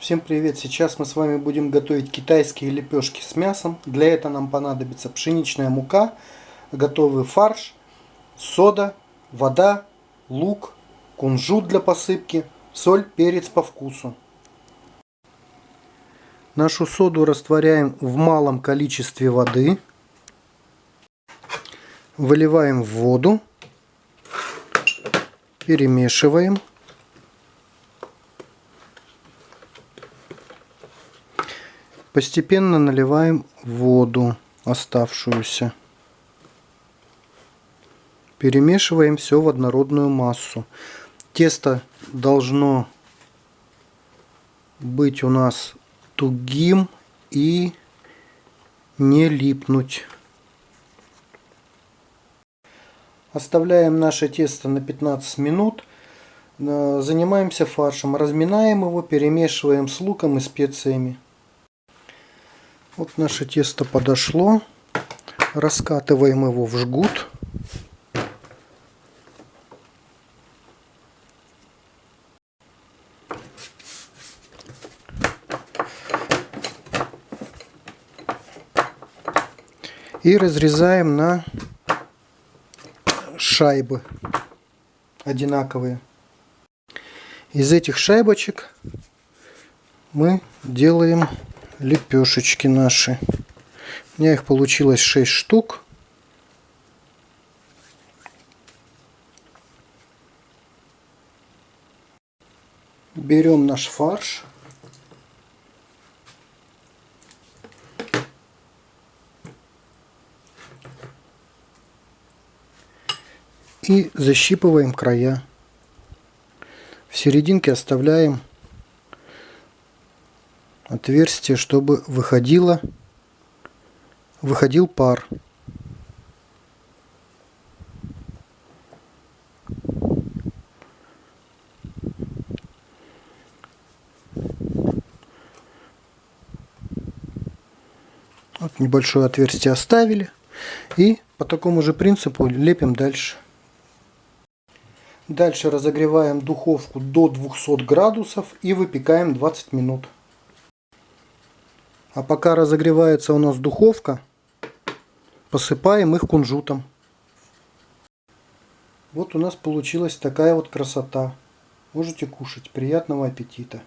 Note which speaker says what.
Speaker 1: Всем привет! Сейчас мы с вами будем готовить китайские лепешки с мясом. Для этого нам понадобится пшеничная мука, готовый фарш, сода, вода, лук, кунжут для посыпки, соль, перец по вкусу. Нашу соду растворяем в малом количестве воды. Выливаем в воду. Перемешиваем. Постепенно наливаем воду оставшуюся. Перемешиваем все в однородную массу. Тесто должно быть у нас тугим и не липнуть. Оставляем наше тесто на 15 минут. Э, занимаемся фаршем. Разминаем его, перемешиваем с луком и специями. Вот наше тесто подошло. Раскатываем его в жгут. И разрезаем на шайбы одинаковые. Из этих шайбочек мы делаем лепешечки наши. У меня их получилось 6 штук. Берем наш фарш. И защипываем края. В серединке оставляем отверстие, чтобы выходило, выходил пар. Вот небольшое отверстие оставили. И по такому же принципу лепим дальше. Дальше разогреваем духовку до 200 градусов и выпекаем 20 минут. А пока разогревается у нас духовка, посыпаем их кунжутом. Вот у нас получилась такая вот красота. Можете кушать. Приятного аппетита!